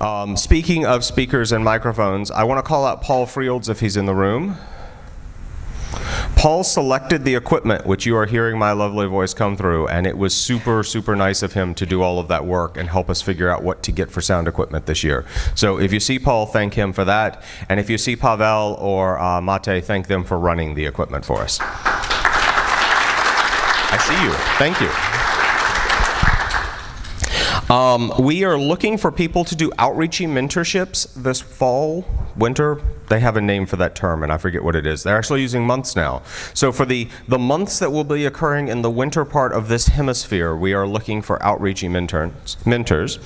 Um, speaking of speakers and microphones, I want to call out Paul Frields if he's in the room. Paul selected the equipment, which you are hearing my lovely voice come through, and it was super, super nice of him to do all of that work and help us figure out what to get for sound equipment this year. So if you see Paul, thank him for that. And if you see Pavel or uh, Mate, thank them for running the equipment for us. I see you. Thank you. Um, we are looking for people to do outreachy mentorships this fall, winter. They have a name for that term, and I forget what it is. They're actually using months now. So for the, the months that will be occurring in the winter part of this hemisphere, we are looking for outreachy mentors. mentors.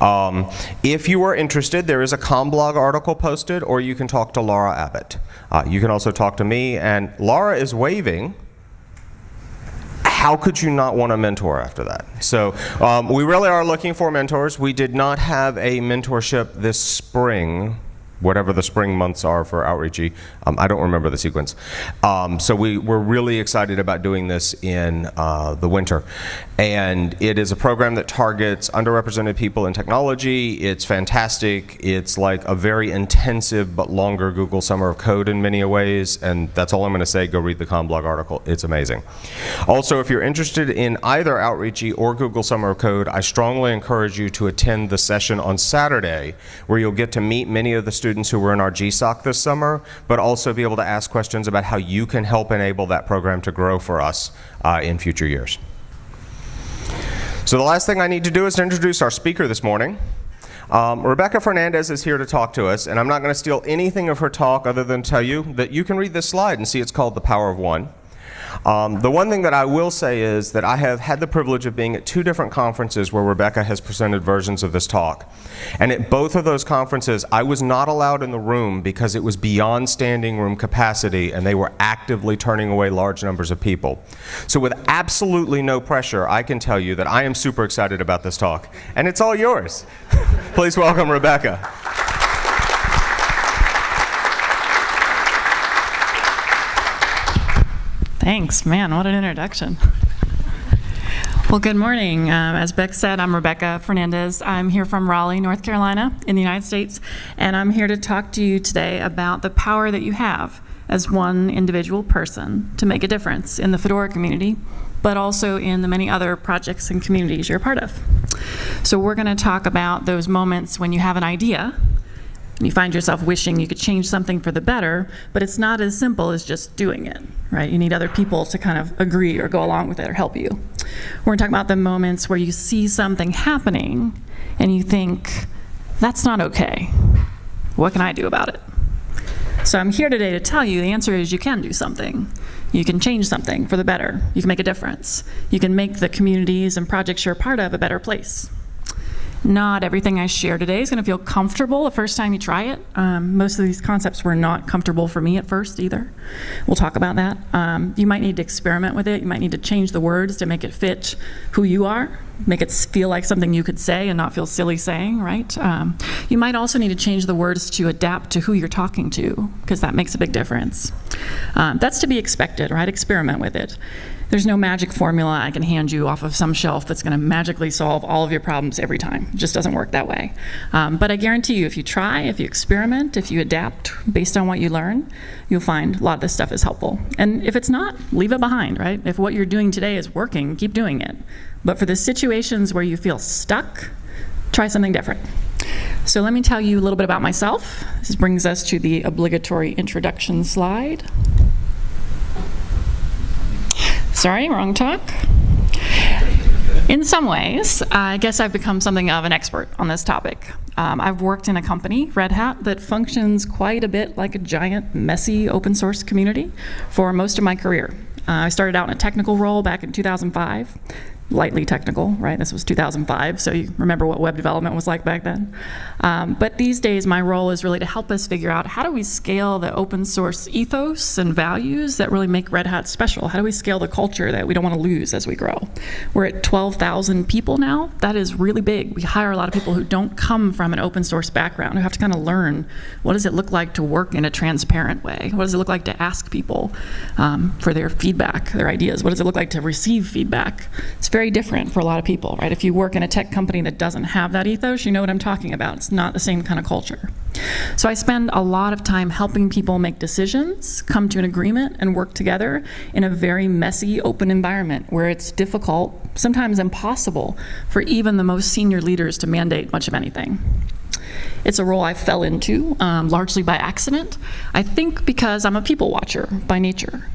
Um, if you are interested, there is a CommBlog article posted, or you can talk to Laura Abbott. Uh, you can also talk to me, and Laura is waving how could you not want a mentor after that? So um, we really are looking for mentors. We did not have a mentorship this spring whatever the spring months are for outreachy. Um, I don't remember the sequence. Um, so we, we're really excited about doing this in uh, the winter. And it is a program that targets underrepresented people in technology. It's fantastic. It's like a very intensive but longer Google Summer of Code in many ways. And that's all I'm going to say. Go read the CommBlog article. It's amazing. Also, if you're interested in either Outreachy or Google Summer of Code, I strongly encourage you to attend the session on Saturday where you'll get to meet many of the students students who were in our GSOC this summer, but also be able to ask questions about how you can help enable that program to grow for us uh, in future years. So the last thing I need to do is to introduce our speaker this morning. Um, Rebecca Fernandez is here to talk to us, and I'm not going to steal anything of her talk other than tell you that you can read this slide and see it's called The Power of One. Um, the one thing that I will say is that I have had the privilege of being at two different conferences where Rebecca has presented versions of this talk. And at both of those conferences, I was not allowed in the room because it was beyond standing room capacity and they were actively turning away large numbers of people. So with absolutely no pressure, I can tell you that I am super excited about this talk. And it's all yours. Please welcome Rebecca. Thanks. Man, what an introduction. Well, good morning. Um, as Beck said, I'm Rebecca Fernandez. I'm here from Raleigh, North Carolina, in the United States, and I'm here to talk to you today about the power that you have as one individual person to make a difference in the Fedora community, but also in the many other projects and communities you're a part of. So we're going to talk about those moments when you have an idea and you find yourself wishing you could change something for the better, but it's not as simple as just doing it, right? You need other people to kind of agree or go along with it or help you. We're going to talk about the moments where you see something happening and you think, that's not okay. What can I do about it? So I'm here today to tell you the answer is you can do something. You can change something for the better. You can make a difference. You can make the communities and projects you're a part of a better place. Not everything I share today is going to feel comfortable the first time you try it. Um, most of these concepts were not comfortable for me at first either. We'll talk about that. Um, you might need to experiment with it. You might need to change the words to make it fit who you are, make it feel like something you could say and not feel silly saying, right? Um, you might also need to change the words to adapt to who you're talking to, because that makes a big difference. Um, that's to be expected, right? Experiment with it. There's no magic formula I can hand you off of some shelf that's going to magically solve all of your problems every time. It just doesn't work that way. Um, but I guarantee you, if you try, if you experiment, if you adapt based on what you learn, you'll find a lot of this stuff is helpful. And if it's not, leave it behind, right? If what you're doing today is working, keep doing it. But for the situations where you feel stuck, try something different. So let me tell you a little bit about myself. This brings us to the obligatory introduction slide. Sorry, wrong talk. In some ways, I guess I've become something of an expert on this topic. Um, I've worked in a company, Red Hat, that functions quite a bit like a giant, messy open source community for most of my career. Uh, I started out in a technical role back in 2005 lightly technical, right? This was 2005, so you remember what web development was like back then. Um, but these days, my role is really to help us figure out how do we scale the open source ethos and values that really make Red Hat special? How do we scale the culture that we don't want to lose as we grow? We're at 12,000 people now. That is really big. We hire a lot of people who don't come from an open source background, who have to kind of learn what does it look like to work in a transparent way? What does it look like to ask people um, for their feedback, their ideas? What does it look like to receive feedback? It's very very different for a lot of people, right? If you work in a tech company that doesn't have that ethos, you know what I'm talking about. It's not the same kind of culture. So I spend a lot of time helping people make decisions, come to an agreement, and work together in a very messy, open environment where it's difficult, sometimes impossible, for even the most senior leaders to mandate much of anything. It's a role I fell into um, largely by accident. I think because I'm a people watcher by nature.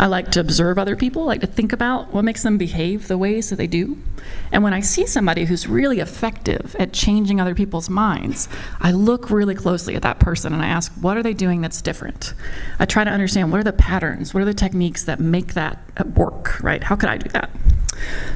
I like to observe other people, I like to think about what makes them behave the ways that they do. And when I see somebody who's really effective at changing other people's minds, I look really closely at that person and I ask, what are they doing that's different? I try to understand what are the patterns, what are the techniques that make that work, right? How could I do that?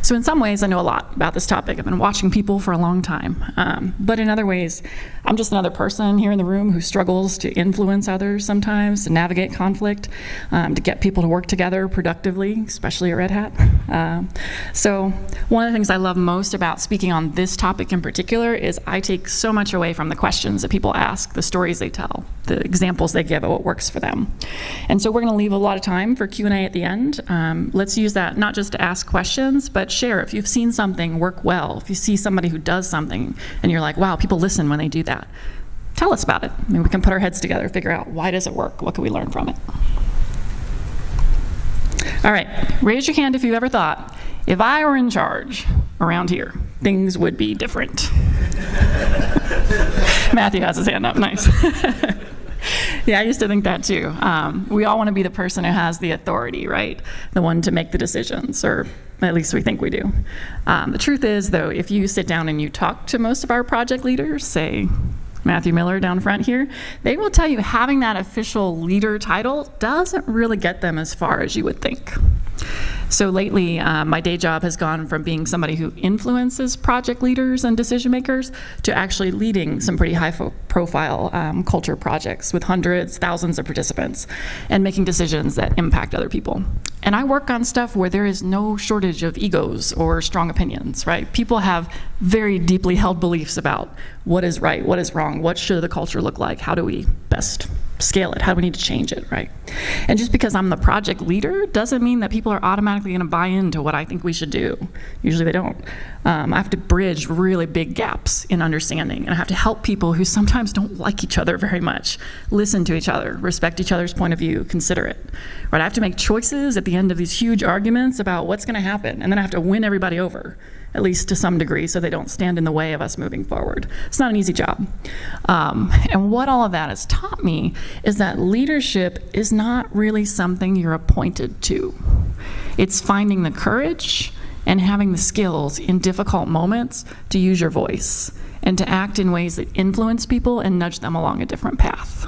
So in some ways, I know a lot about this topic. I've been watching people for a long time. Um, but in other ways, I'm just another person here in the room who struggles to influence others sometimes, to navigate conflict, um, to get people to work together productively, especially at Red Hat. Um, so one of the things I love most about speaking on this topic in particular is I take so much away from the questions that people ask, the stories they tell, the examples they give of what works for them. And so we're going to leave a lot of time for Q&A at the end. Um, let's use that not just to ask questions, but share. If you've seen something work well, if you see somebody who does something and you're like, wow, people listen when they do that, tell us about it. I mean, we can put our heads together, figure out why does it work? What can we learn from it? All right, raise your hand if you've ever thought, if I were in charge around here, things would be different. Matthew has his hand up, nice. yeah, I used to think that too. Um, we all want to be the person who has the authority, right? The one to make the decisions, or at least we think we do. Um, the truth is, though, if you sit down and you talk to most of our project leaders, say Matthew Miller down front here, they will tell you having that official leader title doesn't really get them as far as you would think. So lately, uh, my day job has gone from being somebody who influences project leaders and decision makers to actually leading some pretty high profile um, culture projects with hundreds, thousands of participants and making decisions that impact other people. And I work on stuff where there is no shortage of egos or strong opinions, right? People have very deeply held beliefs about what is right, what is wrong, what should the culture look like, how do we best scale it? How do we need to change it, right? And just because I'm the project leader doesn't mean that people are automatically going to buy into what I think we should do. Usually they don't. Um, I have to bridge really big gaps in understanding, and I have to help people who sometimes don't like each other very much listen to each other, respect each other's point of view, consider it. Right? I have to make choices at the end of these huge arguments about what's going to happen, and then I have to win everybody over at least to some degree, so they don't stand in the way of us moving forward. It's not an easy job. Um, and what all of that has taught me is that leadership is not really something you're appointed to. It's finding the courage and having the skills in difficult moments to use your voice and to act in ways that influence people and nudge them along a different path.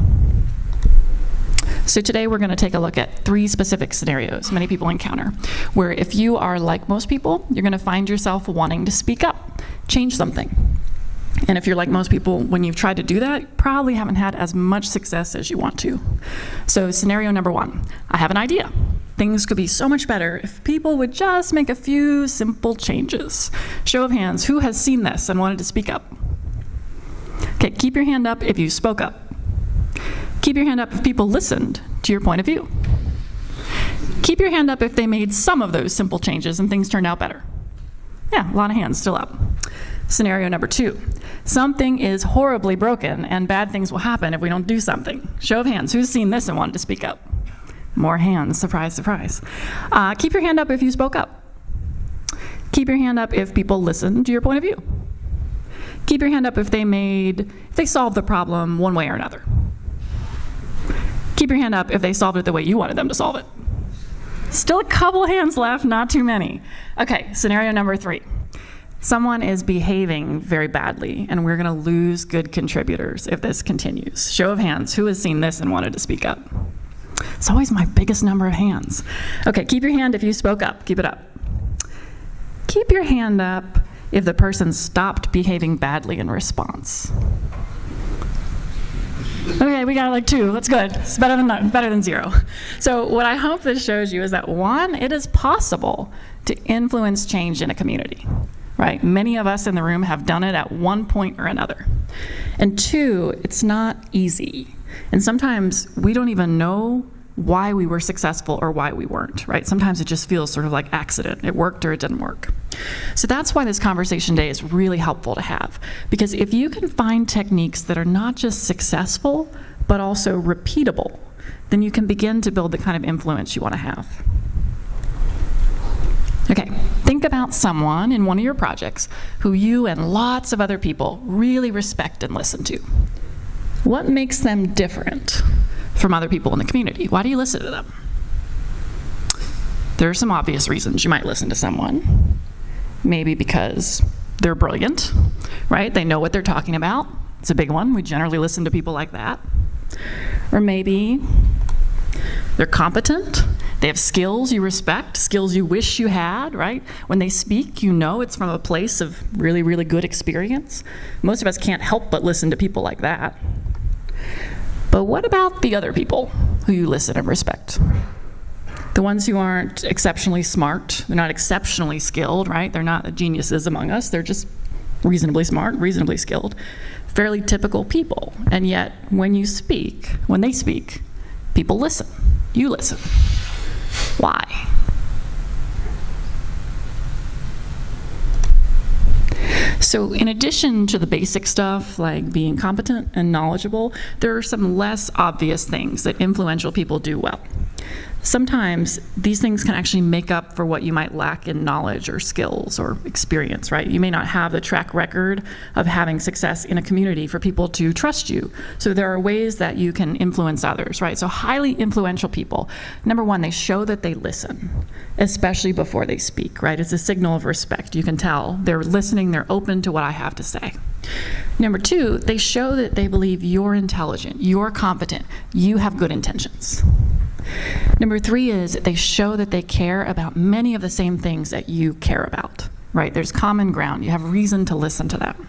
So today we're going to take a look at three specific scenarios many people encounter, where if you are like most people, you're going to find yourself wanting to speak up, change something. And if you're like most people, when you've tried to do that, probably haven't had as much success as you want to. So scenario number one, I have an idea. Things could be so much better if people would just make a few simple changes. Show of hands, who has seen this and wanted to speak up? Okay, keep your hand up if you spoke up. Keep your hand up if people listened to your point of view. Keep your hand up if they made some of those simple changes and things turned out better. Yeah, a lot of hands still up. Scenario number two, something is horribly broken and bad things will happen if we don't do something. Show of hands, who's seen this and wanted to speak up? More hands, surprise, surprise. Uh, keep your hand up if you spoke up. Keep your hand up if people listened to your point of view. Keep your hand up if they made, if they solved the problem one way or another. Keep your hand up if they solved it the way you wanted them to solve it. Still a couple hands left, not too many. Okay, scenario number three. Someone is behaving very badly, and we're going to lose good contributors if this continues. Show of hands, who has seen this and wanted to speak up? It's always my biggest number of hands. Okay, keep your hand if you spoke up. Keep it up. Keep your hand up if the person stopped behaving badly in response. Okay, we got like two. That's good. It's better than better than zero. So what I hope this shows you is that one, it is possible to influence change in a community. Right? Many of us in the room have done it at one point or another. And two, it's not easy. And sometimes we don't even know why we were successful or why we weren't, right? Sometimes it just feels sort of like accident. It worked or it didn't work. So that's why this conversation day is really helpful to have. Because if you can find techniques that are not just successful, but also repeatable, then you can begin to build the kind of influence you want to have. Okay, think about someone in one of your projects who you and lots of other people really respect and listen to. What makes them different from other people in the community? Why do you listen to them? There are some obvious reasons you might listen to someone. Maybe because they're brilliant, right? They know what they're talking about. It's a big one. We generally listen to people like that. Or maybe they're competent. They have skills you respect, skills you wish you had, right? When they speak, you know it's from a place of really, really good experience. Most of us can't help but listen to people like that. But what about the other people who you listen and respect? The ones who aren't exceptionally smart, they're not exceptionally skilled, right? They're not geniuses among us, they're just reasonably smart, reasonably skilled, fairly typical people. And yet, when you speak, when they speak, people listen. You listen. Why? So, in addition to the basic stuff like being competent and knowledgeable, there are some less obvious things that influential people do well sometimes these things can actually make up for what you might lack in knowledge or skills or experience, right? You may not have the track record of having success in a community for people to trust you. So there are ways that you can influence others, right? So highly influential people, number one, they show that they listen, especially before they speak, right? It's a signal of respect. You can tell they're listening, they're open to what I have to say. Number two, they show that they believe you're intelligent, you're competent, you have good intentions. Number three is they show that they care about many of the same things that you care about, right? There's common ground. You have reason to listen to them.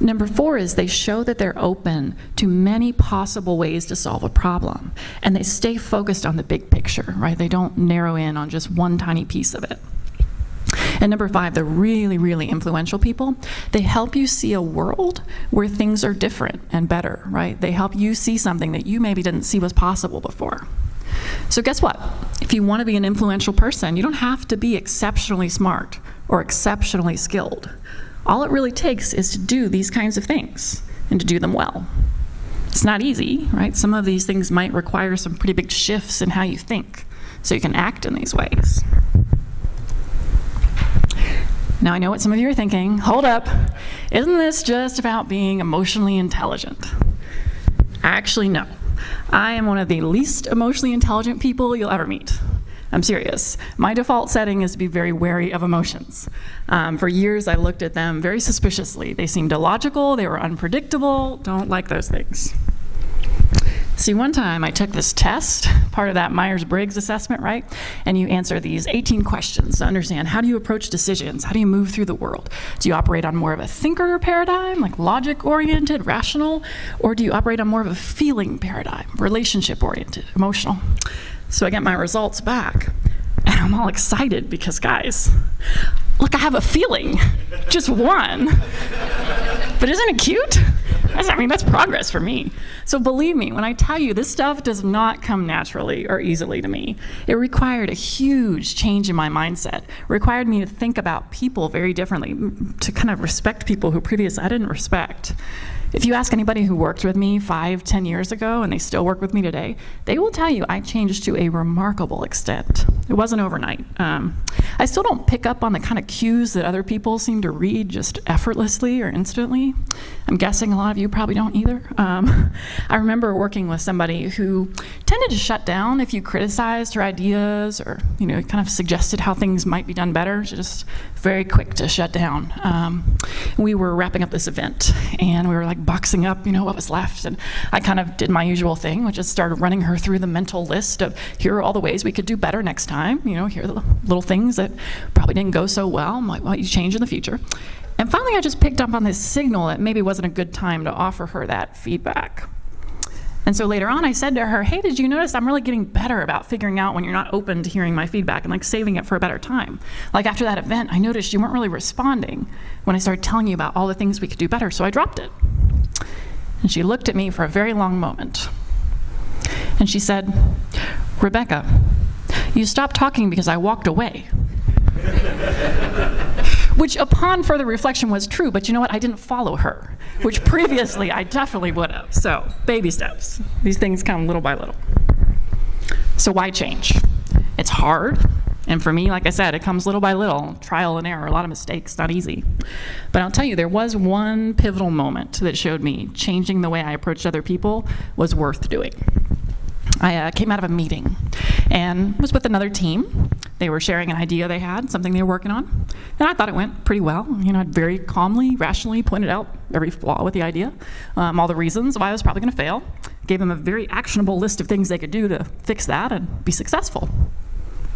Number four is they show that they're open to many possible ways to solve a problem. And they stay focused on the big picture, right? They don't narrow in on just one tiny piece of it. And number five, the really, really influential people, they help you see a world where things are different and better, right? They help you see something that you maybe didn't see was possible before. So, guess what? If you want to be an influential person, you don't have to be exceptionally smart or exceptionally skilled. All it really takes is to do these kinds of things and to do them well. It's not easy, right? Some of these things might require some pretty big shifts in how you think so you can act in these ways. Now, I know what some of you are thinking. Hold up. Isn't this just about being emotionally intelligent? Actually, no. I am one of the least emotionally intelligent people you'll ever meet. I'm serious. My default setting is to be very wary of emotions. Um, for years, I looked at them very suspiciously. They seemed illogical, they were unpredictable, don't like those things. See, one time I took this test, part of that Myers Briggs assessment, right? And you answer these 18 questions to understand how do you approach decisions? How do you move through the world? Do you operate on more of a thinker paradigm, like logic oriented, rational? Or do you operate on more of a feeling paradigm, relationship oriented, emotional? So I get my results back, and I'm all excited because, guys, look, I have a feeling, just one. But isn't it cute? I mean, that's progress for me. So believe me, when I tell you this stuff does not come naturally or easily to me, it required a huge change in my mindset. Required me to think about people very differently, to kind of respect people who previously I didn't respect. If you ask anybody who worked with me five, ten years ago, and they still work with me today, they will tell you I changed to a remarkable extent. It wasn't overnight. Um, I still don't pick up on the kind of cues that other people seem to read just effortlessly or instantly. I'm guessing a lot of you probably don't either. Um, I remember working with somebody who tended to shut down if you criticized her ideas or you know kind of suggested how things might be done better. She just very quick to shut down. Um, we were wrapping up this event, and we were like boxing up, you know, what was left, and I kind of did my usual thing, which is started running her through the mental list of here are all the ways we could do better next time. You know, here are the little things that probably didn't go so well, might want you change in the future. And finally, I just picked up on this signal that maybe wasn't a good time to offer her that feedback. And so later on, I said to her, Hey, did you notice I'm really getting better about figuring out when you're not open to hearing my feedback and like saving it for a better time? Like after that event, I noticed you weren't really responding when I started telling you about all the things we could do better, so I dropped it. And she looked at me for a very long moment. And she said, Rebecca, you stopped talking because I walked away. which, upon further reflection, was true, but you know what? I didn't follow her, which previously I definitely would have. So, baby steps. These things come little by little. So, why change? It's hard. And for me, like I said, it comes little by little, trial and error, a lot of mistakes, not easy. But I'll tell you, there was one pivotal moment that showed me changing the way I approached other people was worth doing. I uh, came out of a meeting and was with another team. They were sharing an idea they had, something they were working on, and I thought it went pretty well. You know, I very calmly, rationally pointed out every flaw with the idea, um, all the reasons why I was probably going to fail, gave them a very actionable list of things they could do to fix that and be successful.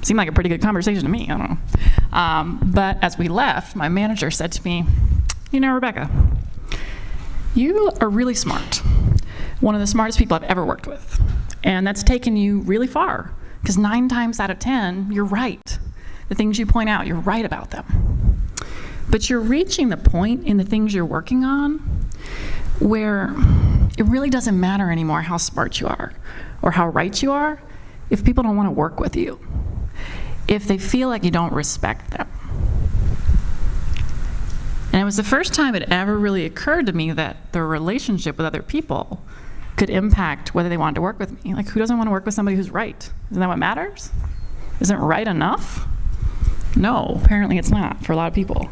Seemed like a pretty good conversation to me. I don't know. Um, but as we left, my manager said to me, "You know, Rebecca, you are really smart. One of the smartest people I've ever worked with." And that's taken you really far because nine times out of 10, you're right. The things you point out, you're right about them. But you're reaching the point in the things you're working on where it really doesn't matter anymore how smart you are or how right you are if people don't want to work with you, if they feel like you don't respect them. And it was the first time it ever really occurred to me that the relationship with other people could impact whether they wanted to work with me. Like, who doesn't want to work with somebody who's right? Isn't that what matters? Isn't right enough? No, apparently it's not for a lot of people.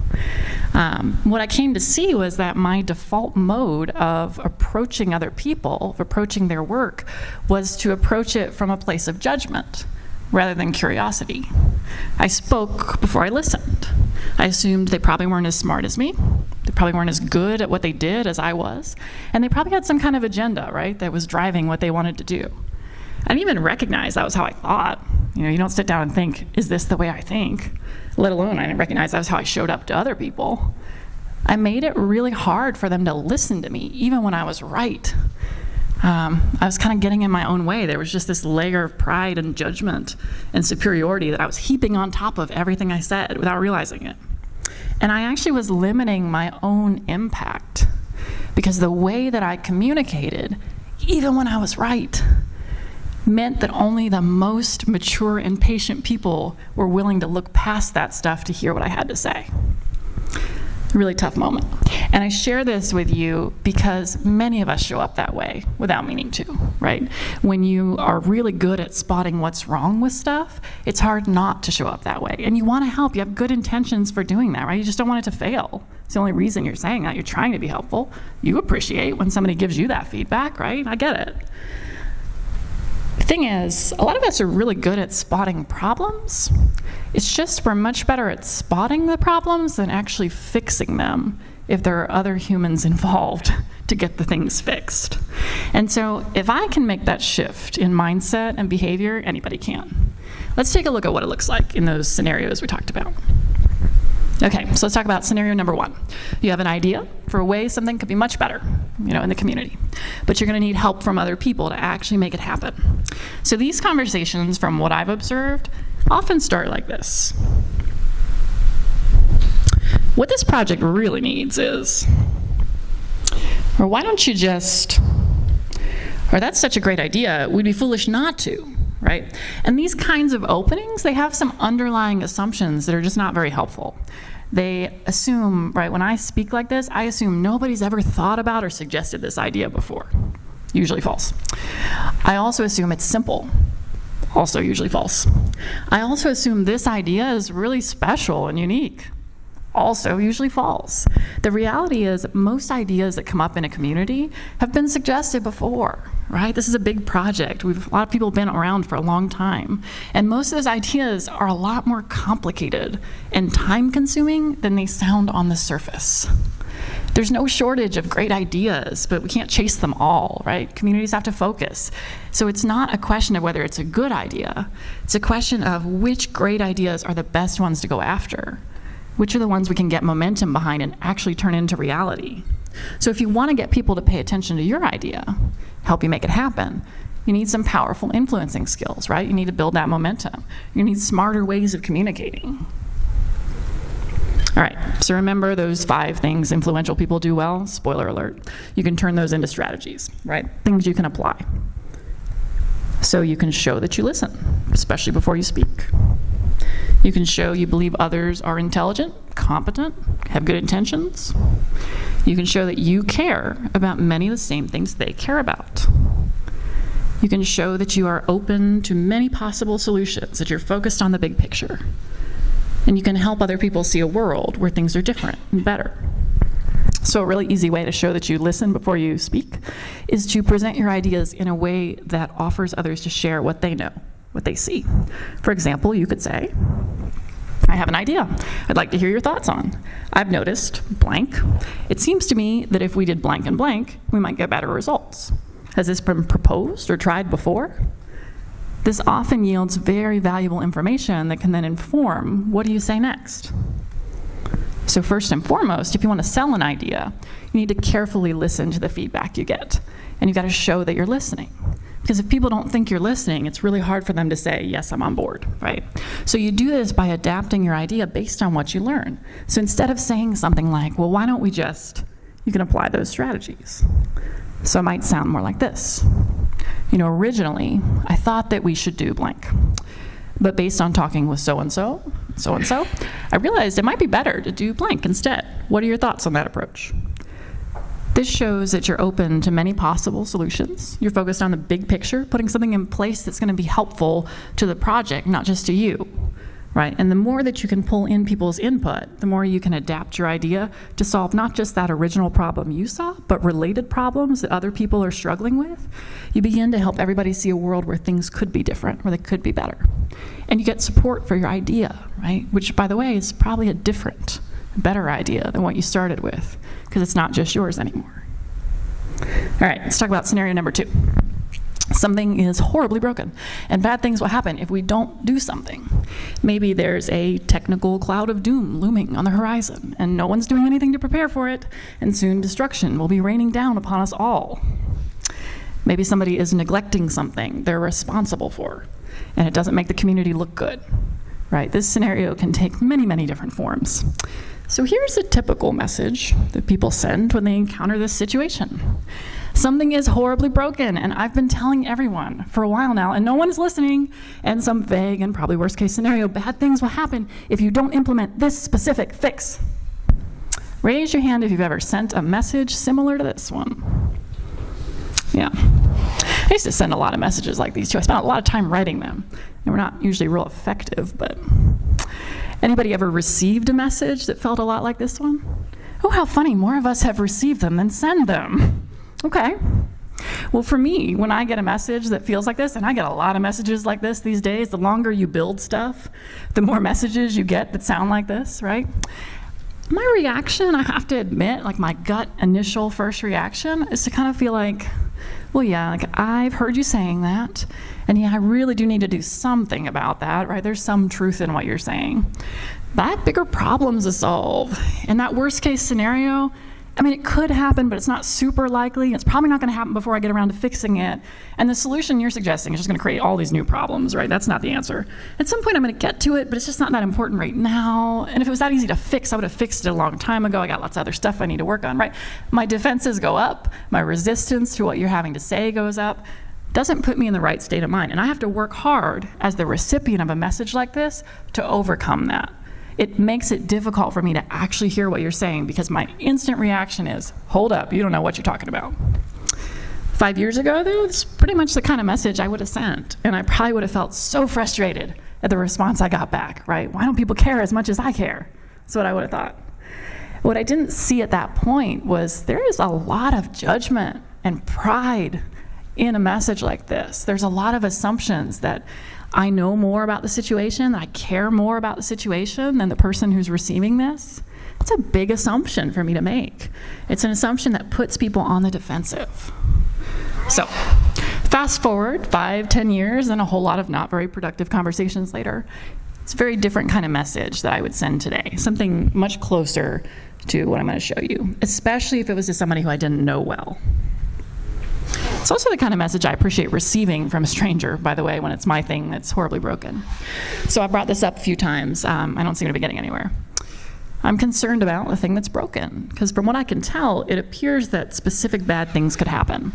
Um, what I came to see was that my default mode of approaching other people, of approaching their work, was to approach it from a place of judgment rather than curiosity. I spoke before I listened. I assumed they probably weren't as smart as me. They probably weren't as good at what they did as I was. And they probably had some kind of agenda, right, that was driving what they wanted to do. I didn't even recognize that was how I thought. You know, you don't sit down and think, is this the way I think? Let alone I didn't recognize that was how I showed up to other people. I made it really hard for them to listen to me, even when I was right um, I was kind of getting in my own way. There was just this layer of pride and judgment and superiority that I was heaping on top of everything I said without realizing it. And I actually was limiting my own impact because the way that I communicated, even when I was right, meant that only the most mature and patient people were willing to look past that stuff to hear what I had to say really tough moment. And I share this with you because many of us show up that way without meaning to, right? When you are really good at spotting what's wrong with stuff, it's hard not to show up that way. And you want to help, you have good intentions for doing that, right? You just don't want it to fail. It's the only reason you're saying that. You're trying to be helpful. You appreciate when somebody gives you that feedback, right? I get it. The thing is, a lot of us are really good at spotting problems. It's just we're much better at spotting the problems than actually fixing them if there are other humans involved to get the things fixed. And so if I can make that shift in mindset and behavior, anybody can. Let's take a look at what it looks like in those scenarios we talked about. Okay, so let's talk about scenario number one. You have an idea for a way something could be much better, you know, in the community, but you're going to need help from other people to actually make it happen. So these conversations, from what I've observed, often start like this. What this project really needs is, or why don't you just, or that's such a great idea, we'd be foolish not to, right? And these kinds of openings, they have some underlying assumptions that are just not very helpful they assume, right, when I speak like this, I assume nobody's ever thought about or suggested this idea before. Usually false. I also assume it's simple. Also usually false. I also assume this idea is really special and unique also usually false. The reality is most ideas that come up in a community have been suggested before, right? This is a big project. We've, a lot of people have been around for a long time. And most of those ideas are a lot more complicated and time consuming than they sound on the surface. There's no shortage of great ideas, but we can't chase them all, right? Communities have to focus. So it's not a question of whether it's a good idea. It's a question of which great ideas are the best ones to go after which are the ones we can get momentum behind and actually turn into reality. So if you want to get people to pay attention to your idea, help you make it happen, you need some powerful influencing skills, right? You need to build that momentum. You need smarter ways of communicating. All right, so remember those five things influential people do well? Spoiler alert. You can turn those into strategies, right? Things you can apply. So you can show that you listen, especially before you speak. You can show you believe others are intelligent, competent, have good intentions. You can show that you care about many of the same things they care about. You can show that you are open to many possible solutions, that you're focused on the big picture. And you can help other people see a world where things are different and better. So, a really easy way to show that you listen before you speak is to present your ideas in a way that offers others to share what they know, what they see. For example, you could say, I have an idea I'd like to hear your thoughts on. I've noticed blank. It seems to me that if we did blank and blank, we might get better results. Has this been proposed or tried before? This often yields very valuable information that can then inform what do you say next? So first and foremost, if you want to sell an idea, you need to carefully listen to the feedback you get. And you've got to show that you're listening. Because if people don't think you're listening, it's really hard for them to say, yes, I'm on board, right? So you do this by adapting your idea based on what you learn. So instead of saying something like, well, why don't we just, you can apply those strategies. So it might sound more like this. You know, originally, I thought that we should do blank. But based on talking with so and so, so and so, I realized it might be better to do blank instead. What are your thoughts on that approach? This shows that you're open to many possible solutions. You're focused on the big picture, putting something in place that's going to be helpful to the project, not just to you. Right? And the more that you can pull in people's input, the more you can adapt your idea to solve not just that original problem you saw, but related problems that other people are struggling with. You begin to help everybody see a world where things could be different, where they could be better. And you get support for your idea, right? Which, by the way, is probably a different, better idea than what you started with, because it's not just yours anymore. All right, let's talk about scenario number two something is horribly broken and bad things will happen if we don't do something. Maybe there's a technical cloud of doom looming on the horizon and no one's doing anything to prepare for it and soon destruction will be raining down upon us all. Maybe somebody is neglecting something they're responsible for and it doesn't make the community look good. Right? This scenario can take many, many different forms. So here's a typical message that people send when they encounter this situation. Something is horribly broken, and I've been telling everyone for a while now, and no one is listening. And some vague and probably worst case scenario bad things will happen if you don't implement this specific fix. Raise your hand if you've ever sent a message similar to this one. Yeah. I used to send a lot of messages like these too. I spent a lot of time writing them. They were not usually real effective, but anybody ever received a message that felt a lot like this one? Oh, how funny. More of us have received them than send them. Okay. Well, for me, when I get a message that feels like this, and I get a lot of messages like this these days, the longer you build stuff, the more messages you get that sound like this, right? My reaction, I have to admit, like my gut initial first reaction is to kind of feel like, well, yeah, like I've heard you saying that, and yeah, I really do need to do something about that, right? There's some truth in what you're saying. Have bigger problems to solve. In that worst case scenario, I mean, it could happen, but it's not super likely. It's probably not going to happen before I get around to fixing it. And the solution you're suggesting is just going to create all these new problems, right? That's not the answer. At some point, I'm going to get to it, but it's just not that important right now. And if it was that easy to fix, I would have fixed it a long time ago. I got lots of other stuff I need to work on, right? My defenses go up, my resistance to what you're having to say goes up. Doesn't put me in the right state of mind. And I have to work hard as the recipient of a message like this to overcome that it makes it difficult for me to actually hear what you're saying because my instant reaction is, hold up, you don't know what you're talking about. Five years ago, though, it's pretty much the kind of message I would have sent. And I probably would have felt so frustrated at the response I got back, right? Why don't people care as much as I care? That's what I would have thought. What I didn't see at that point was there is a lot of judgment and pride in a message like this. There's a lot of assumptions that I know more about the situation, I care more about the situation than the person who's receiving this, it's a big assumption for me to make. It's an assumption that puts people on the defensive. So, fast forward five, ten years, and a whole lot of not very productive conversations later. It's a very different kind of message that I would send today, something much closer to what I'm going to show you, especially if it was to somebody who I didn't know well. It's also the kind of message I appreciate receiving from a stranger, by the way, when it's my thing that's horribly broken. So I brought this up a few times. Um, I don't seem to be getting anywhere. I'm concerned about the thing that's broken, because from what I can tell, it appears that specific bad things could happen.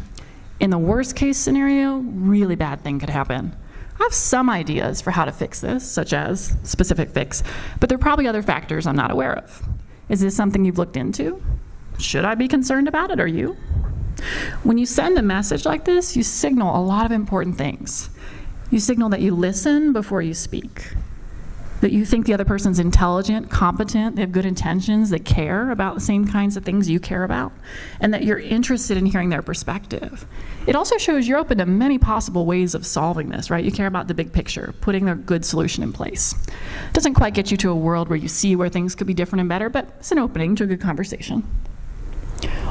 In the worst case scenario, really bad thing could happen. I have some ideas for how to fix this, such as specific fix, but there are probably other factors I'm not aware of. Is this something you've looked into? Should I be concerned about it, or you? When you send a message like this, you signal a lot of important things. You signal that you listen before you speak, that you think the other person's intelligent, competent, they have good intentions, they care about the same kinds of things you care about, and that you're interested in hearing their perspective. It also shows you're open to many possible ways of solving this, right? You care about the big picture, putting a good solution in place. It doesn't quite get you to a world where you see where things could be different and better, but it's an opening to a good conversation.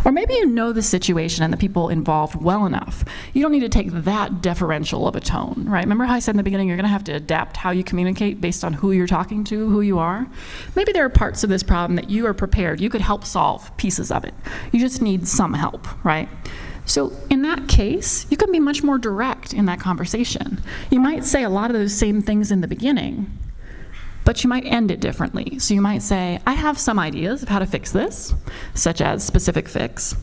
Or maybe you know the situation and the people involved well enough. You don't need to take that deferential of a tone, right? Remember how I said in the beginning you're going to have to adapt how you communicate based on who you're talking to, who you are? Maybe there are parts of this problem that you are prepared, you could help solve pieces of it. You just need some help, right? So in that case, you can be much more direct in that conversation. You might say a lot of those same things in the beginning, but you might end it differently. So you might say, I have some ideas of how to fix this, such as specific fix,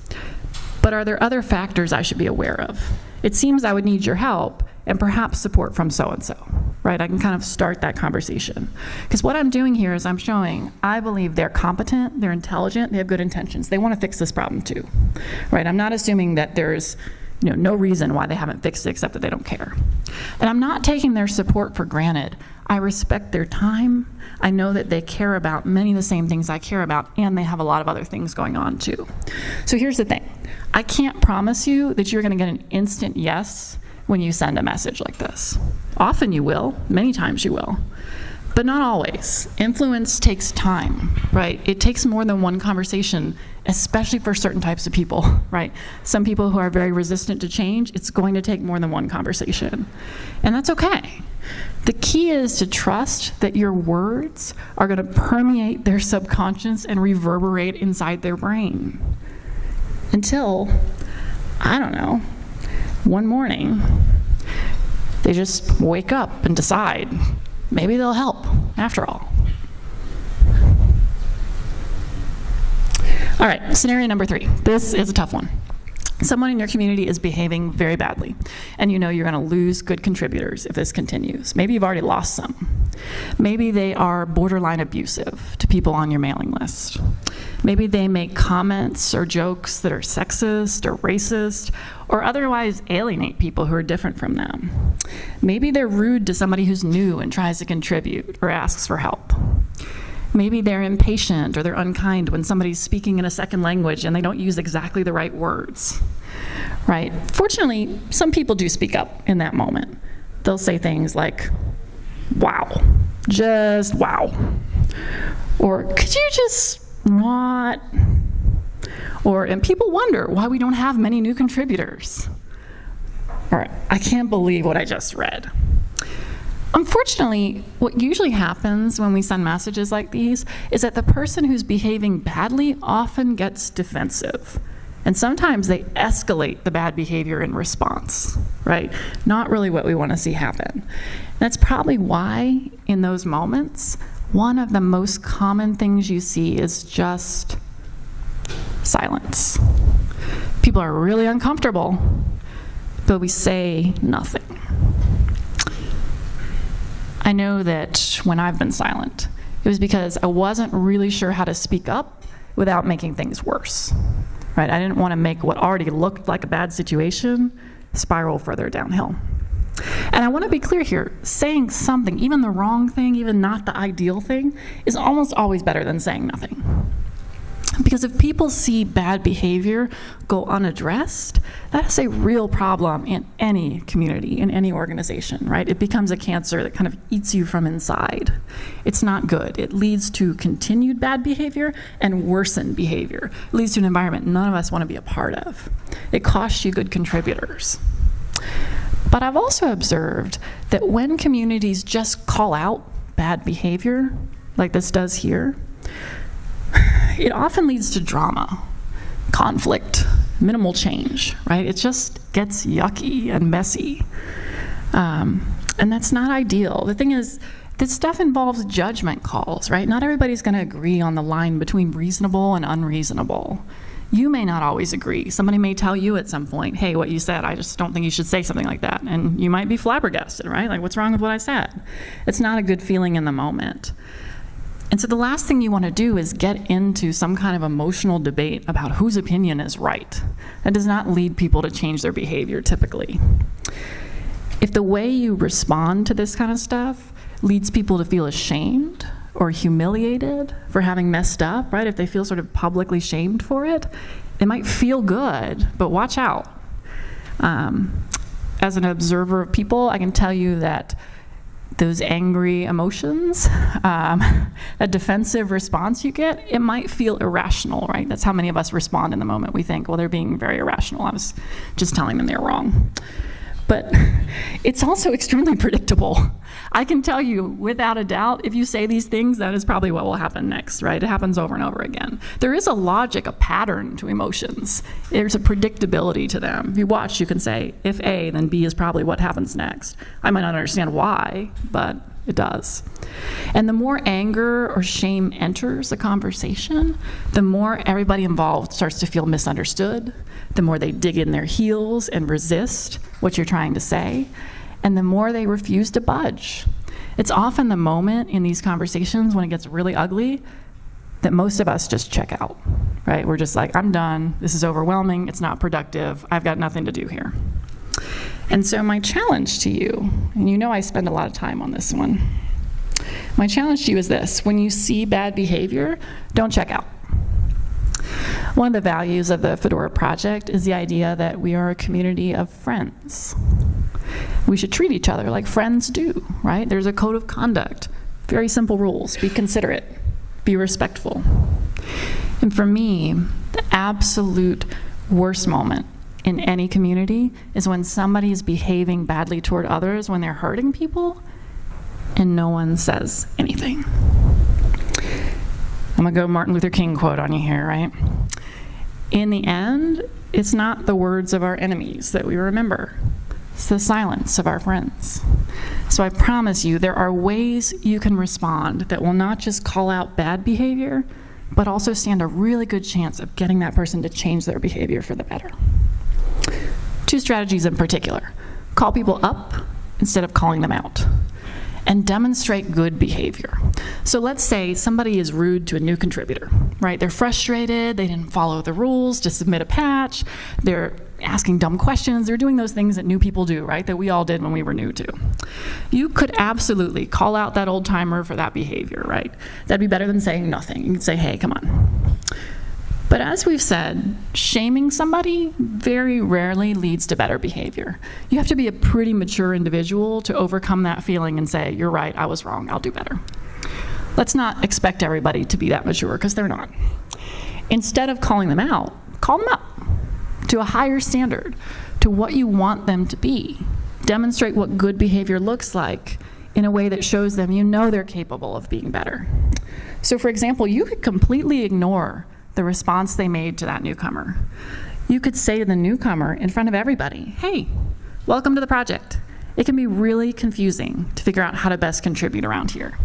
but are there other factors I should be aware of? It seems I would need your help and perhaps support from so-and-so, right? I can kind of start that conversation. Because what I'm doing here is I'm showing I believe they're competent, they're intelligent, they have good intentions. They want to fix this problem too, right? I'm not assuming that there's you know, no reason why they haven't fixed it except that they don't care. And I'm not taking their support for granted. I respect their time. I know that they care about many of the same things I care about, and they have a lot of other things going on too. So here's the thing I can't promise you that you're going to get an instant yes when you send a message like this. Often you will, many times you will. But not always. Influence takes time, right? It takes more than one conversation, especially for certain types of people, right? Some people who are very resistant to change, it's going to take more than one conversation. And that's okay. The key is to trust that your words are going to permeate their subconscious and reverberate inside their brain. Until, I don't know, one morning, they just wake up and decide maybe they'll help after all. All right, scenario number three. This is a tough one. Someone in your community is behaving very badly, and you know you're going to lose good contributors if this continues. Maybe you've already lost some. Maybe they are borderline abusive to people on your mailing list. Maybe they make comments or jokes that are sexist or racist or otherwise alienate people who are different from them. Maybe they're rude to somebody who's new and tries to contribute or asks for help. Maybe they're impatient or they're unkind when somebody's speaking in a second language and they don't use exactly the right words. Right? Fortunately, some people do speak up in that moment. They'll say things like, wow, just wow. Or could you just not? Or, and people wonder why we don't have many new contributors. Or, I can't believe what I just read. Unfortunately, what usually happens when we send messages like these is that the person who's behaving badly often gets defensive. And sometimes they escalate the bad behavior in response, right? Not really what we want to see happen. That's probably why, in those moments, one of the most common things you see is just silence. People are really uncomfortable, but we say nothing. I know that when I've been silent, it was because I wasn't really sure how to speak up without making things worse. Right? I didn't want to make what already looked like a bad situation spiral further downhill. And I want to be clear here saying something, even the wrong thing, even not the ideal thing, is almost always better than saying nothing. Because if people see bad behavior go unaddressed, that is a real problem in any community, in any organization, right? It becomes a cancer that kind of eats you from inside. It's not good. It leads to continued bad behavior and worsened behavior. It leads to an environment none of us want to be a part of. It costs you good contributors. But I've also observed that when communities just call out bad behavior, like this does here, it often leads to drama, conflict, minimal change, right? It just gets yucky and messy. Um, and that's not ideal. The thing is, this stuff involves judgment calls, right? Not everybody's going to agree on the line between reasonable and unreasonable. You may not always agree. Somebody may tell you at some point, hey, what you said, I just don't think you should say something like that. And you might be flabbergasted, right? Like, what's wrong with what I said? It's not a good feeling in the moment. And so the last thing you want to do is get into some kind of emotional debate about whose opinion is right. That does not lead people to change their behavior typically. If the way you respond to this kind of stuff leads people to feel ashamed or humiliated for having messed up, right? If they feel sort of publicly shamed for it, it might feel good, but watch out. Um, as an observer of people, I can tell you that those angry emotions, um, a defensive response you get, it might feel irrational, right? That's how many of us respond in the moment. We think, well, they're being very irrational. I was just telling them they're wrong. But it's also extremely predictable. I can tell you without a doubt, if you say these things, that is probably what will happen next, right? It happens over and over again. There is a logic, a pattern to emotions. There's a predictability to them. If you watch, you can say, if A, then B is probably what happens next. I might not understand why, but it does. And the more anger or shame enters the conversation, the more everybody involved starts to feel misunderstood, the more they dig in their heels and resist what you're trying to say, and the more they refuse to budge. It's often the moment in these conversations when it gets really ugly that most of us just check out, right? We're just like, I'm done. This is overwhelming. It's not productive. I've got nothing to do here. And so, my challenge to you, and you know I spend a lot of time on this one, my challenge to you is this when you see bad behavior, don't check out. One of the values of the Fedora Project is the idea that we are a community of friends. We should treat each other like friends do, right? There's a code of conduct, very simple rules. Be considerate, be respectful. And for me, the absolute worst moment in any community is when somebody is behaving badly toward others, when they're hurting people, and no one says anything. I'm to go Martin Luther King quote on you here, right? In the end, it's not the words of our enemies that we remember. It's the silence of our friends. So I promise you, there are ways you can respond that will not just call out bad behavior, but also stand a really good chance of getting that person to change their behavior for the better. Two strategies in particular call people up instead of calling them out and demonstrate good behavior. So let's say somebody is rude to a new contributor, right? They're frustrated, they didn't follow the rules to submit a patch, they're asking dumb questions, they're doing those things that new people do, right? That we all did when we were new too. You could absolutely call out that old timer for that behavior, right? That'd be better than saying nothing. You could say, hey, come on. But as we've said, shaming somebody very rarely leads to better behavior. You have to be a pretty mature individual to overcome that feeling and say, you're right, I was wrong, I'll do better. Let's not expect everybody to be that mature, because they're not. Instead of calling them out, call them up to a higher standard, to what you want them to be. Demonstrate what good behavior looks like in a way that shows them you know they're capable of being better. So, for example, you could completely ignore the response they made to that newcomer. You could say to the newcomer in front of everybody, hey, welcome to the project. It can be really confusing to figure out how to best contribute around here.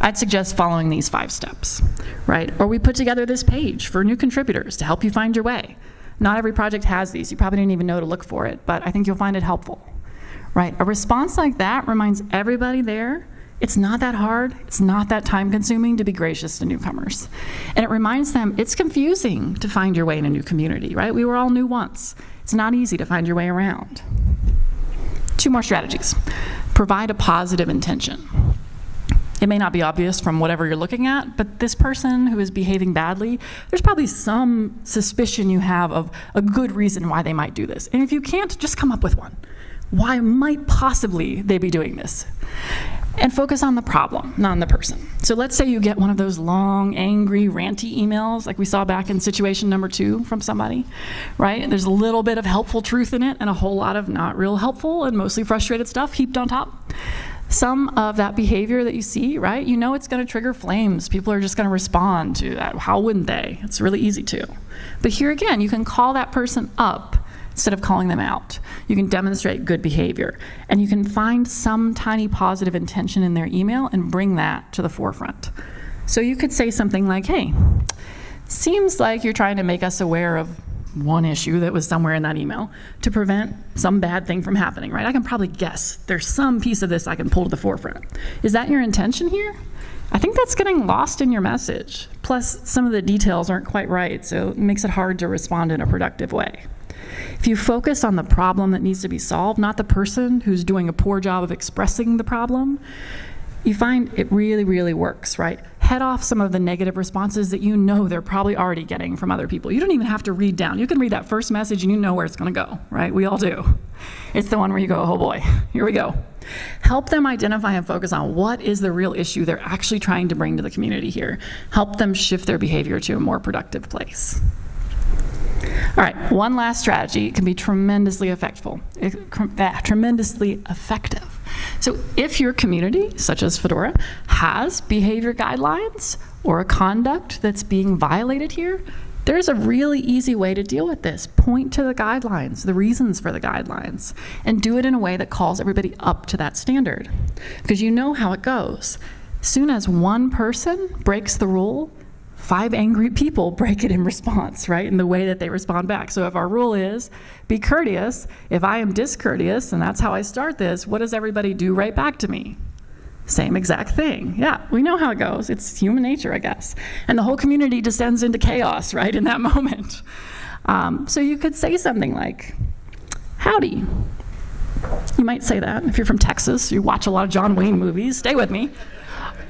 I'd suggest following these five steps, right? Or we put together this page for new contributors to help you find your way. Not every project has these. You probably didn't even know to look for it, but I think you'll find it helpful, right? A response like that reminds everybody there it's not that hard, it's not that time consuming to be gracious to newcomers. And it reminds them it's confusing to find your way in a new community, right? We were all new once. It's not easy to find your way around. Two more strategies. Provide a positive intention. It may not be obvious from whatever you're looking at, but this person who is behaving badly, there's probably some suspicion you have of a good reason why they might do this. And if you can't, just come up with one. Why might possibly they be doing this? And focus on the problem, not on the person. So let's say you get one of those long, angry, ranty emails like we saw back in situation number two from somebody, right? There's a little bit of helpful truth in it and a whole lot of not real helpful and mostly frustrated stuff heaped on top. Some of that behavior that you see, right, you know it's going to trigger flames. People are just going to respond to that. How wouldn't they? It's really easy to. But here again, you can call that person up instead of calling them out. You can demonstrate good behavior. And you can find some tiny positive intention in their email and bring that to the forefront. So you could say something like, hey, seems like you're trying to make us aware of one issue that was somewhere in that email to prevent some bad thing from happening, right? I can probably guess there's some piece of this I can pull to the forefront. Is that your intention here? I think that's getting lost in your message. Plus, some of the details aren't quite right, so it makes it hard to respond in a productive way. If you focus on the problem that needs to be solved, not the person who's doing a poor job of expressing the problem, you find it really, really works, right? Head off some of the negative responses that you know they're probably already getting from other people. You don't even have to read down. You can read that first message and you know where it's going to go, right? We all do. It's the one where you go, oh boy, here we go. Help them identify and focus on what is the real issue they're actually trying to bring to the community here. Help them shift their behavior to a more productive place. All right, one last strategy can be tremendously effectful, tremendously effective. So if your community, such as Fedora, has behavior guidelines or a conduct that's being violated here, there's a really easy way to deal with this. Point to the guidelines, the reasons for the guidelines, and do it in a way that calls everybody up to that standard. Because you know how it goes. Soon as one person breaks the rule, five angry people break it in response, right, in the way that they respond back. So if our rule is be courteous, if I am discourteous, and that's how I start this, what does everybody do right back to me? Same exact thing. Yeah, we know how it goes. It's human nature, I guess. And the whole community descends into chaos, right, in that moment. Um, so you could say something like, Howdy. You might say that if you're from Texas, you watch a lot of John Wayne movies, stay with me.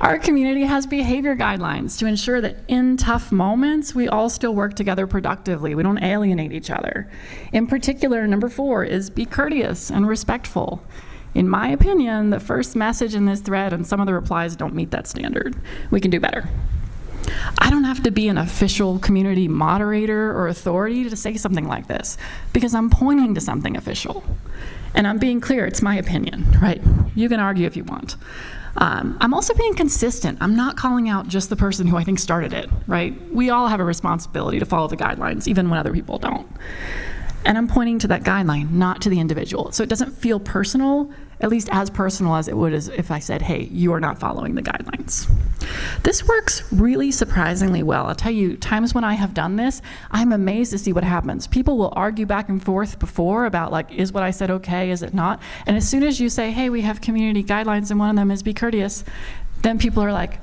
Our community has behavior guidelines to ensure that in tough moments, we all still work together productively. We don't alienate each other. In particular, number four is be courteous and respectful. In my opinion, the first message in this thread and some of the replies don't meet that standard. We can do better. I don't have to be an official community moderator or authority to say something like this because I'm pointing to something official. And I'm being clear, it's my opinion, right? You can argue if you want. Um, I'm also being consistent. I'm not calling out just the person who I think started it, right? We all have a responsibility to follow the guidelines, even when other people don't. And I'm pointing to that guideline, not to the individual. So it doesn't feel personal, at least as personal as it would as if I said, hey, you are not following the guidelines. This works really surprisingly well. I'll tell you, times when I have done this, I'm amazed to see what happens. People will argue back and forth before about like, is what I said okay, is it not? And as soon as you say, hey, we have community guidelines and one of them is be courteous, then people are like,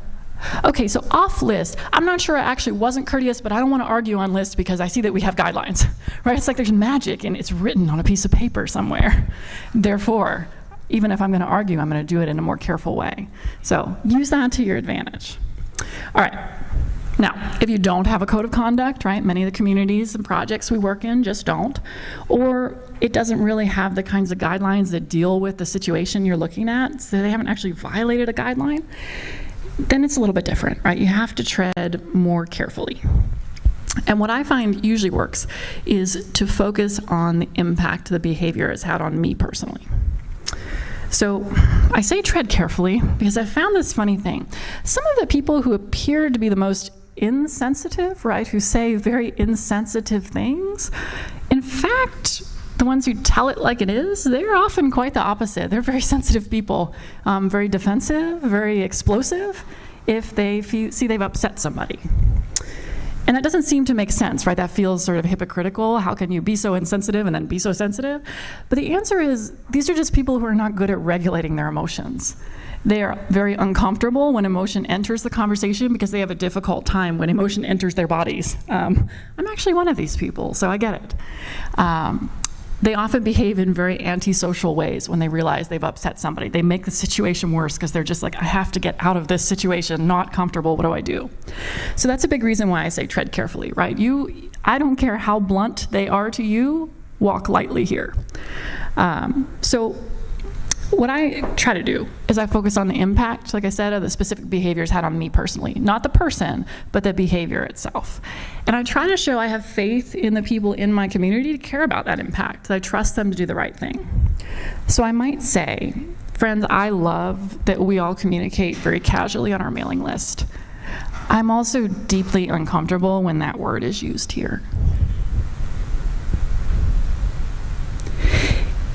Okay, so off list, I'm not sure I actually wasn't courteous, but I don't want to argue on list because I see that we have guidelines, right? It's like there's magic and it's written on a piece of paper somewhere. Therefore, even if I'm going to argue, I'm going to do it in a more careful way. So use that to your advantage. All right. Now, if you don't have a code of conduct, right, many of the communities and projects we work in just don't, or it doesn't really have the kinds of guidelines that deal with the situation you're looking at, so they haven't actually violated a guideline, then it's a little bit different, right? You have to tread more carefully. And what I find usually works is to focus on the impact the behavior has had on me personally. So I say tread carefully because I found this funny thing. Some of the people who appear to be the most insensitive, right, who say very insensitive things, in fact, the ones who tell it like it is, they're often quite the opposite. They're very sensitive people, um, very defensive, very explosive if they see they've upset somebody. And that doesn't seem to make sense, right? That feels sort of hypocritical. How can you be so insensitive and then be so sensitive? But the answer is these are just people who are not good at regulating their emotions. They are very uncomfortable when emotion enters the conversation because they have a difficult time when emotion enters their bodies. Um, I'm actually one of these people, so I get it. Um, they often behave in very antisocial ways when they realize they've upset somebody. They make the situation worse because they're just like, I have to get out of this situation, not comfortable, what do I do? So that's a big reason why I say tread carefully, right? You, I don't care how blunt they are to you, walk lightly here. Um, so what I try to do is I focus on the impact, like I said, of the specific behaviors had on me personally. Not the person, but the behavior itself. And I try to show I have faith in the people in my community to care about that impact, that I trust them to do the right thing. So I might say, friends, I love that we all communicate very casually on our mailing list. I'm also deeply uncomfortable when that word is used here.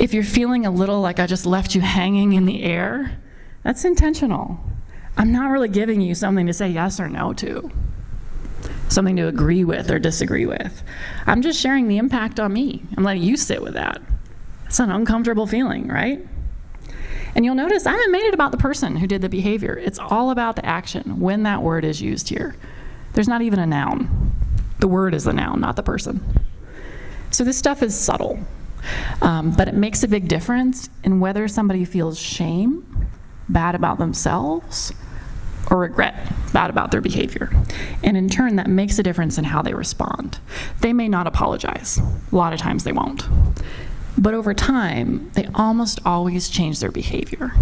If you're feeling a little like I just left you hanging in the air, that's intentional. I'm not really giving you something to say yes or no to. something to agree with or disagree with. I'm just sharing the impact on me. I'm letting you sit with that. It's an uncomfortable feeling, right? And you'll notice I haven't made it about the person who did the behavior. It's all about the action when that word is used here. There's not even a noun. The word is the noun, not the person. So this stuff is subtle, um, but it makes a big difference in whether somebody feels shame, bad about themselves, or regret, bad about their behavior. And in turn, that makes a difference in how they respond. They may not apologize. A lot of times they won't. But over time, they almost always change their behavior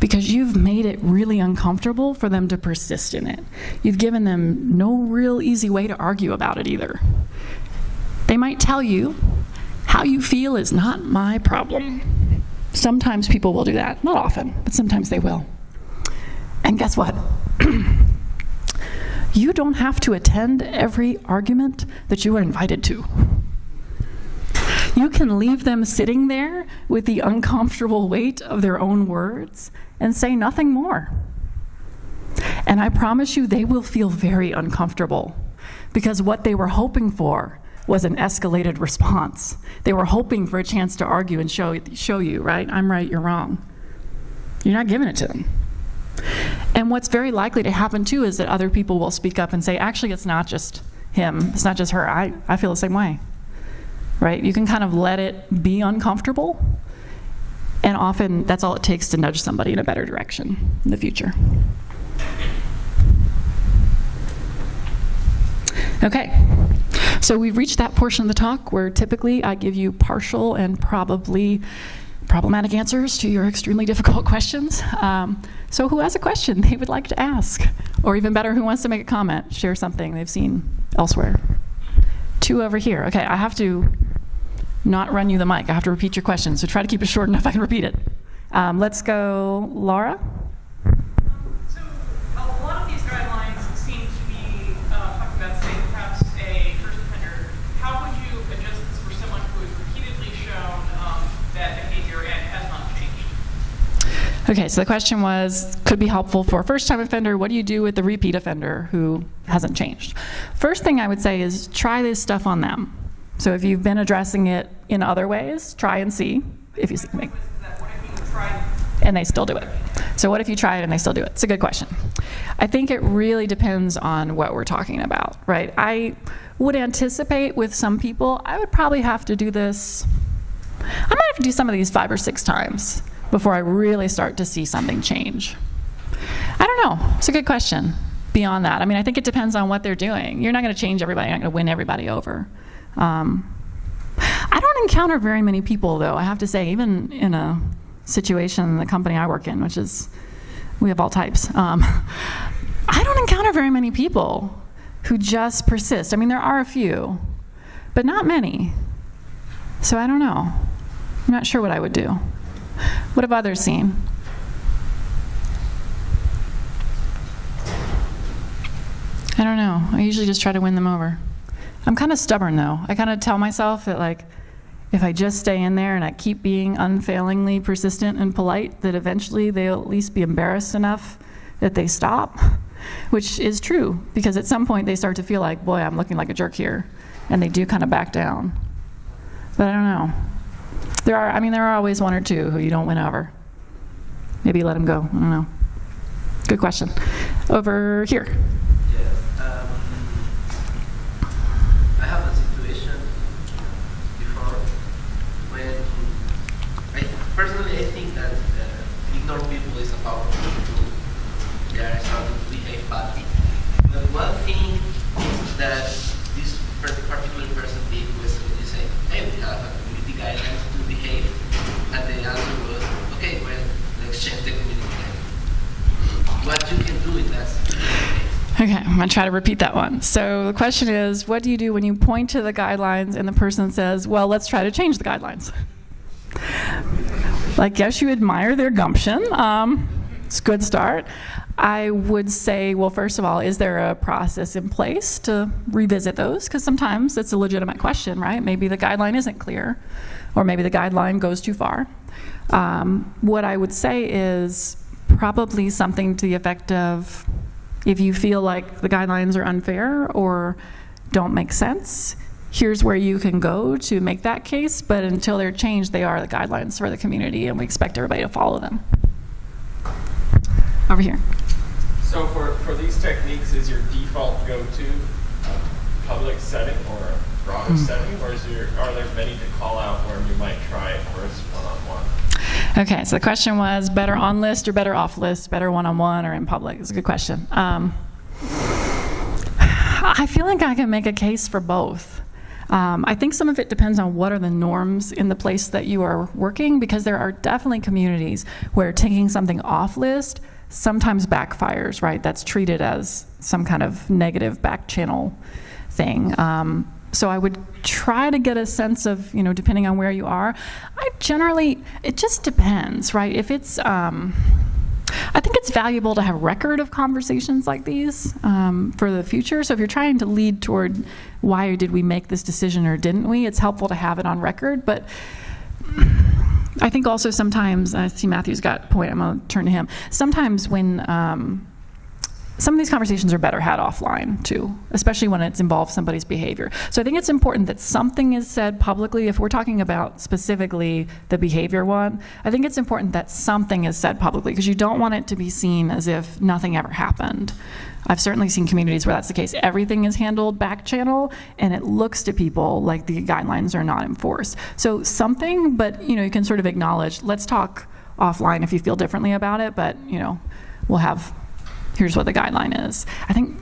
because you've made it really uncomfortable for them to persist in it. You've given them no real easy way to argue about it either. They might tell you, how you feel is not my problem. Sometimes people will do that, not often, but sometimes they will. And guess what? you don't have to attend every argument that you are invited to. You can leave them sitting there with the uncomfortable weight of their own words and say nothing more. And I promise you, they will feel very uncomfortable because what they were hoping for was an escalated response. They were hoping for a chance to argue and show, show you, right? I'm right, you're wrong. You're not giving it to them. And what's very likely to happen too is that other people will speak up and say, actually, it's not just him, it's not just her. I, I feel the same way right? You can kind of let it be uncomfortable, and often that's all it takes to nudge somebody in a better direction in the future. Okay, so we've reached that portion of the talk where typically I give you partial and probably problematic answers to your extremely difficult questions. Um, so who has a question they would like to ask? Or even better, who wants to make a comment, share something they've seen elsewhere? Two over here. Okay, I have to not run you the mic. I have to repeat your question, so try to keep it short enough I can repeat it. Um, let's go, Laura. So a lot of these guidelines seem to be uh, talking about, say, perhaps a first offender. How would you adjust this for someone who has repeatedly shown um, that behavior and has not changed? Okay, so the question was, could be helpful for a first-time offender. What do you do with the repeat offender who hasn't changed? First thing I would say is try this stuff on them. So if you've been addressing it in other ways, try and see if you see tried and they still do it. So what if you try it and they still do it? It's a good question. I think it really depends on what we're talking about, right? I would anticipate with some people, I would probably have to do this, I might have to do some of these five or six times before I really start to see something change. I don't know. It's a good question. Beyond that, I mean, I think it depends on what they're doing. You're not going to change everybody. You're not going to win everybody over. Um, I don't encounter very many people, though, I have to say, even in a situation in the company I work in, which is, we have all types. Um, I don't encounter very many people who just persist. I mean, there are a few, but not many. So I don't know. I'm not sure what I would do. What have others seen? I don't know. I usually just try to win them over. I'm kind of stubborn though. I kind of tell myself that like, if I just stay in there and I keep being unfailingly persistent and polite, that eventually they'll at least be embarrassed enough that they stop, which is true because at some point they start to feel like, boy, I'm looking like a jerk here, and they do kind of back down. But I don't know. There are, I mean, there are always one or two who you don't win over. Maybe let them go. I don't know. Good question. Over here. Yeah. Um, I have a situation before when I personally I think that uh, ignore people is a powerful tool. They are starting to behave badly. But one thing that this per- particular person did was to say, hey, we have a community guidelines to behave, and the answer was, okay, well, let's change the community guidelines. What you can do that Okay, I'm going to try to repeat that one. So the question is, what do you do when you point to the guidelines and the person says, well, let's try to change the guidelines? Like, yes, you admire their gumption. Um, it's a good start. I would say, well, first of all, is there a process in place to revisit those? Because sometimes it's a legitimate question, right? Maybe the guideline isn't clear, or maybe the guideline goes too far. Um, what I would say is probably something to the effect of, If you feel like the guidelines are unfair or don't make sense, here's where you can go to make that case, but until they're changed, they are the guidelines for the community, and we expect everybody to follow them. Over here. So for, for these techniques, is your default go-to a public setting or a broader hmm. setting, or is there, are there many to call out where you might try it first one-on-one? Okay, so the question was better on list or better off list, better one on one or in public? It's a good question. Um, I feel like I can make a case for both. Um, I think some of it depends on what are the norms in the place that you are working, because there are definitely communities where taking something off list sometimes backfires, right? That's treated as some kind of negative back channel thing. Um, so I would try to get a sense of, you know, depending on where you are. I generally, it just depends, right? If it's, um, I think it's valuable to have record of conversations like these um, for the future. So if you're trying to lead toward why did we make this decision or didn't we, it's helpful to have it on record. But I think also sometimes, I see Matthew's got a point, I'm to turn to him. Sometimes when um, some of these conversations are better had offline too, especially when it's involved somebody's behavior. So I think it's important that something is said publicly. If we're talking about specifically the behavior one, I think it's important that something is said publicly because you don't want it to be seen as if nothing ever happened. I've certainly seen communities where that's the case. Everything is handled back channel, and it looks to people like the guidelines are not enforced. So something, but you know, you can sort of acknowledge. Let's talk offline if you feel differently about it. But you know, we'll have. Here's what the guideline is. I think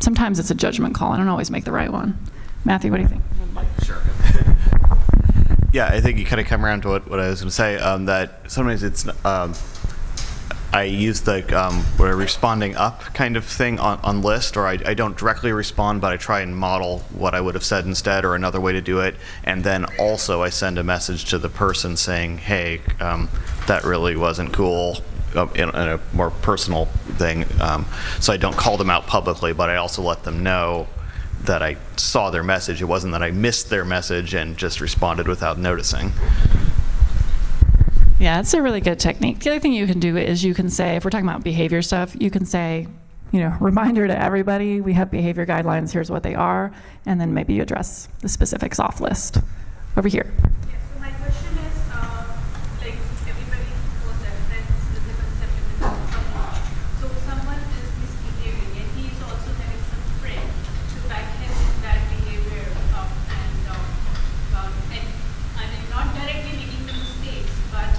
sometimes it's a judgment call. I don't always make the right one. Matthew, what do you think? Sure. Yeah, I think you kind of come around to what, what I was going to say. Um, that sometimes it's um, I use the um, what a responding up kind of thing on, on list, or I, I don't directly respond, but I try and model what I would have said instead, or another way to do it. And then also I send a message to the person saying, "Hey, um, that really wasn't cool." In, in a more personal thing, um, so I don't call them out publicly, but I also let them know that I saw their message. It wasn't that I missed their message and just responded without noticing. Yeah, it's a really good technique. The other thing you can do is you can say, if we're talking about behavior stuff, you can say, you know, reminder to everybody, we have behavior guidelines, here's what they are, and then maybe you address the specifics off list. Over here. Yeah, so my question is, uh, like, everybody knows that friends is a concept in the someone. So someone is misbehaving and he is also having some friend to back him in that behavior um, and, um, um, and, I mean, not directly making the mistakes, but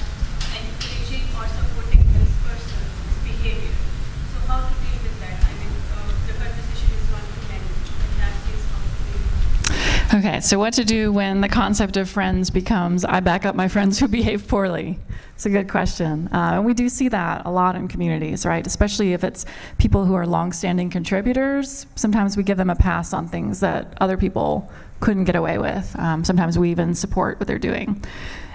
encouraging or supporting this person's behavior. So how to deal with that? I mean, uh, the conversation is one to many. In that case, how to deal with it? Okay, so what to do when the concept of friends becomes I back up my friends who behave poorly? It's a good question. Uh, and we do see that a lot in communities, right? Especially if it's people who are longstanding contributors. Sometimes we give them a pass on things that other people couldn't get away with. Um, sometimes we even support what they're doing.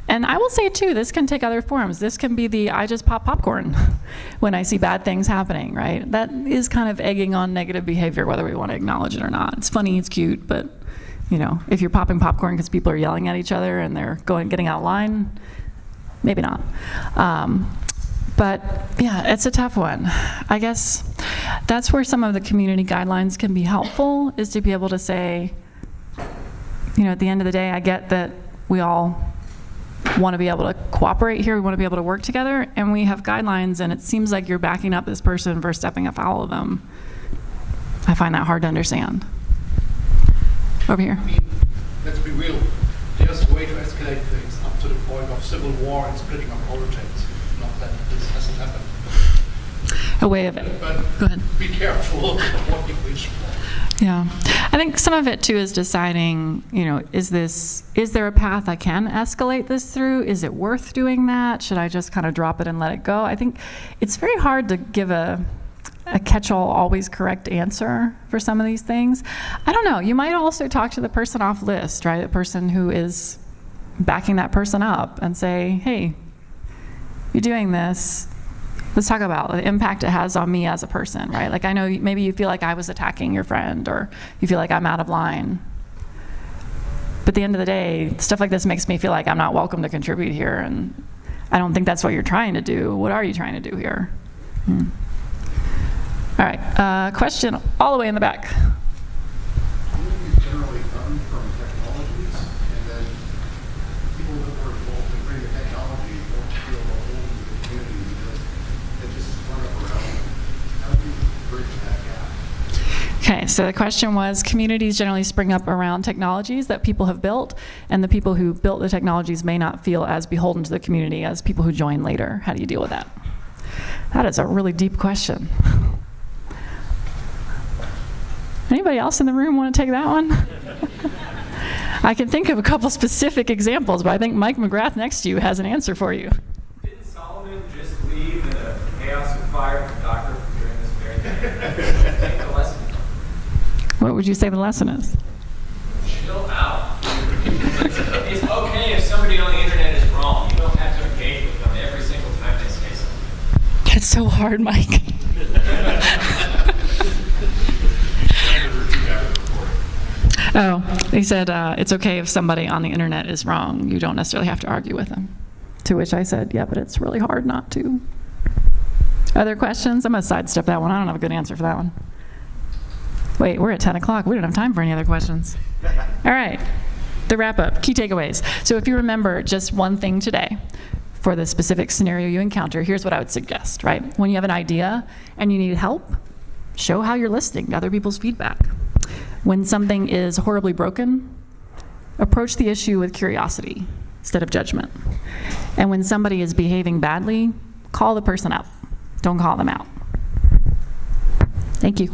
And I will say too, this can take other forms. This can be the I just pop popcorn when I see bad things happening, right? That is kind of egging on negative behavior, whether we want to acknowledge it or not. It's funny, it's cute, but you know, if you're popping popcorn because people are yelling at each other and they're going getting out of line, maybe not. Um, but yeah, it's a tough one. I guess that's where some of the community guidelines can be helpful, is to be able to say, you know, at the end of the day, I get that we all want to be able to cooperate here, we want to be able to work together, and we have guidelines, and it seems like you're backing up this person for stepping afoul of them. I find that hard to understand. Over here. I mean, let's be real. There's a way to escalate things up to the point of civil war and splitting up politics. Not that this hasn't happened. A way of it. But Go ahead. be careful what you wish for. Yeah. I think some of it too is deciding, you know, is this, is there a path I can escalate this through? Is it worth doing that? Should I just kind of drop it and let it go? I think it's very hard to give a, a catch-all, always correct answer for some of these things. I don't know. You might also talk to the person off list, right? The person who is backing that person up and say, hey, you're doing this. Let's talk about the impact it has on me as a person, right? Like I know maybe you feel like I was attacking your friend or you feel like I'm out of line. But at the end of the day, stuff like this makes me feel like I'm not welcome to contribute here and I don't think that's what you're trying to do. What are you trying to do here? Hmm. All right, uh, question all the way in the back. Okay, so the question was, communities generally spring up around technologies that people have built, and the people who built the technologies may not feel as beholden to the community as people who join later. How do you deal with that? That is a really deep question. Anybody else in the room want to take that one? I can think of a couple specific examples, but I think Mike McGrath next to you has an answer for you. Didn't Solomon just leave in a chaos of fire from Docker for doing this very thing? The lesson. What would you say the lesson is? Chill out. It's, it's okay if somebody on the internet is wrong. You don't have to engage with them every single time they say something. That's so hard, Mike. Oh, he said uh, it's okay if somebody on the internet is wrong. You don't necessarily have to argue with them. To which I said, yeah, but it's really hard not to. Other questions? I'm going to sidestep that one. I don't have a good answer for that one. Wait, we're at 10 o'clock. We don't have time for any other questions. All right, the wrap up, key takeaways. So if you remember just one thing today for the specific scenario you encounter, here's what I would suggest, right? When you have an idea and you need help, show how you're listening to other people's feedback. When something is horribly broken, approach the issue with curiosity instead of judgment. And when somebody is behaving badly, call the person up. Don't call them out. Thank you.